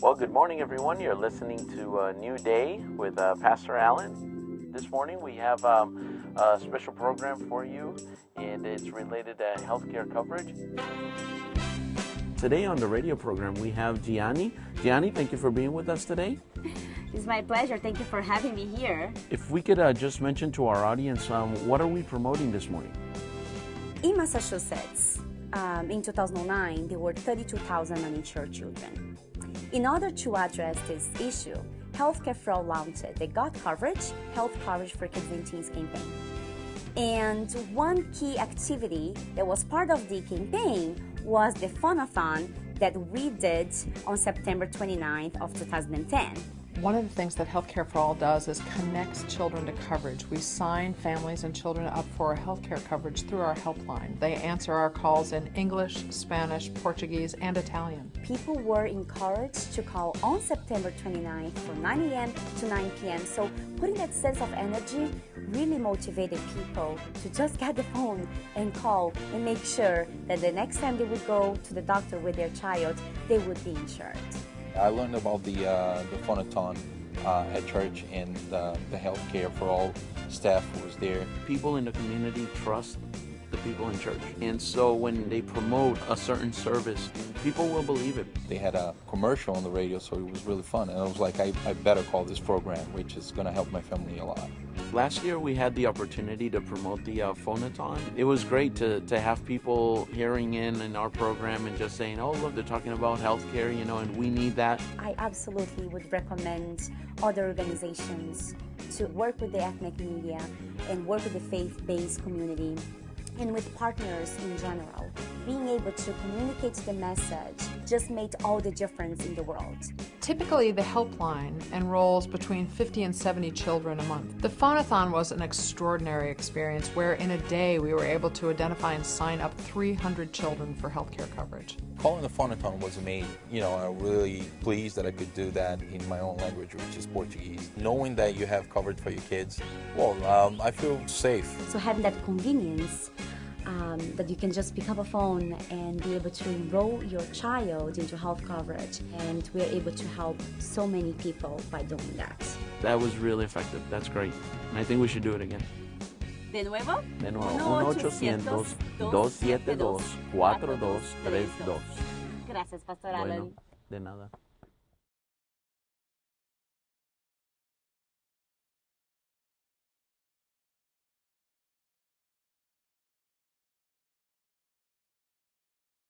Well, good morning, everyone. You're listening to a New Day with uh, Pastor Allen. This morning we have um, a special program for you, and it's related to healthcare coverage. Today on the radio program, we have Gianni. Gianni, thank you for being with us today. It's my pleasure. Thank you for having me here. If we could uh, just mention to our audience, um, what are we promoting this morning? In Massachusetts, um, in 2009, there were 32,000 uninsured children. In order to address this issue, Healthcare for All launched the Got Coverage, Health Coverage for Kids and Teens campaign. And one key activity that was part of the campaign was the phonathon that we did on September 29th of 2010. One of the things that Healthcare for All does is connects children to coverage. We sign families and children up for healthcare coverage through our helpline. They answer our calls in English, Spanish, Portuguese, and Italian. People were encouraged to call on September 29th from 9 a.m. to 9 p.m. So putting that sense of energy really motivated people to just get the phone and call and make sure that the next time they would go to the doctor with their child, they would be insured. I learned about the uh, the phonathon uh, at church and uh, the healthcare for all staff was there. People in the community trust the people in church, and so when they promote a certain service, people will believe it. They had a commercial on the radio, so it was really fun. And I was like, I, I better call this program, which is going to help my family a lot. Last year, we had the opportunity to promote the uh, phonathon. It was great to, to have people hearing in in our program and just saying, oh, look, they're talking about healthcare, you know, and we need that. I absolutely would recommend other organizations to work with the ethnic media and work with the faith-based community and with partners in general. Being able to communicate the message just made all the difference in the world. Typically, the helpline enrolls between 50 and 70 children a month. The Phonathon was an extraordinary experience where in a day we were able to identify and sign up 300 children for healthcare coverage. Calling the Phonathon was amazing. You know, I'm really pleased that I could do that in my own language, which is Portuguese. Knowing that you have coverage for your kids, well, um, I feel safe. So having that convenience um, that you can just pick up a phone and be able to enroll your child into health coverage. And we're able to help so many people by doing that. That was really effective. That's great. And I think we should do it again. De nuevo? De nuevo. 1-800-272-4232. Gracias, Pastor Allen. Bueno, Allen. de nada.